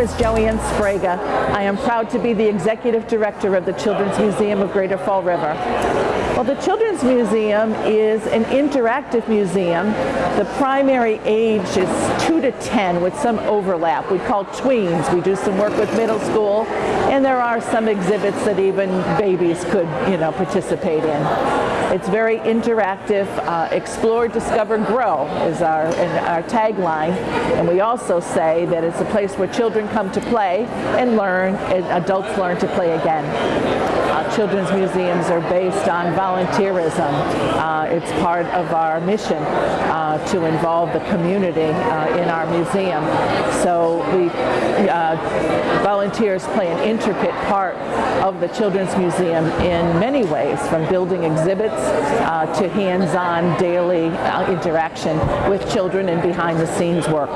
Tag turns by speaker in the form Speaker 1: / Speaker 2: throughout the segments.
Speaker 1: is Joanne Spraga. I am proud to be the Executive Director of the Children's Museum of Greater Fall River. Well, the Children's Museum is an interactive museum. The primary age is 2 to 10 with some overlap. We call tweens. We do some work with middle school and there are some exhibits that even babies could, you know, participate in. It's very interactive. Uh, explore, discover, grow is our, our tagline. And we also say that it's a place where children come to play and learn, and adults learn to play again. Uh, children's museums are based on volunteerism. Uh, it's part of our mission uh, to involve the community uh, in our museum. So we uh, volunteers play an intricate part of the Children's Museum in many ways, from building exhibits to hands-on daily interaction with children and behind-the-scenes work.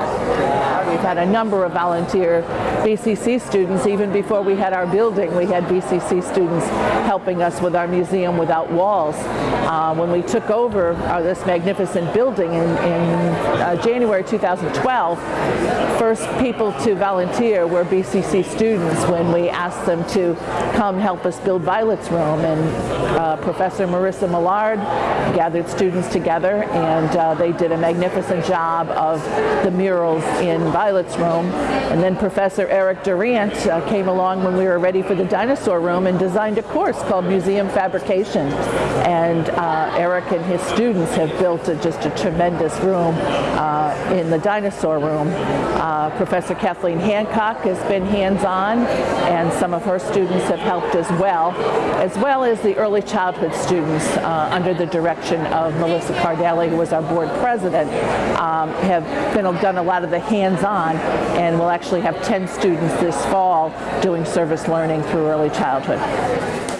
Speaker 1: We've had a number of volunteer BCC students, even before we had our building, we had BCC students helping us with our Museum Without Walls. Uh, when we took over uh, this magnificent building in, in uh, January 2012, first people to volunteer were BCC students when we asked them to come help us build Violet's Room. And uh, Professor Marissa Millard gathered students together and uh, they did a magnificent job of the murals in Violet's Room. And then Professor Eric Durant uh, came along when we were ready for the dinosaur room and designed a course called Museum Fabrication. And uh, Eric and his students have built a, just a tremendous room uh, in the dinosaur room. Uh, Professor Kathleen Hancock has been hands-on and some of her students have helped as well, as well as the early childhood students uh, under the direction of Melissa Cardelli, who was our board president, um, have been, done a lot of the hands-on and we'll actually have 10 students this fall doing service learning through early childhood.